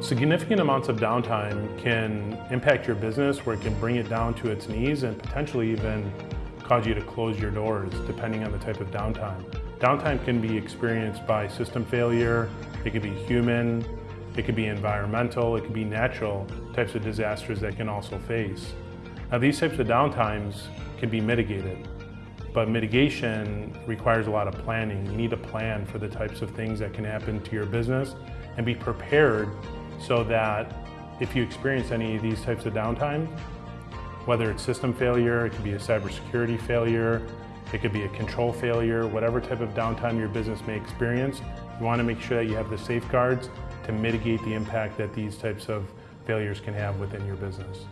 Significant amounts of downtime can impact your business where it can bring it down to its knees and potentially even cause you to close your doors depending on the type of downtime. Downtime can be experienced by system failure, it could be human, it could be environmental, it could be natural types of disasters that can also face. Now these types of downtimes can be mitigated, but mitigation requires a lot of planning. You need to plan for the types of things that can happen to your business and be prepared so that if you experience any of these types of downtime, whether it's system failure, it could be a cybersecurity failure, it could be a control failure, whatever type of downtime your business may experience, you want to make sure that you have the safeguards to mitigate the impact that these types of failures can have within your business.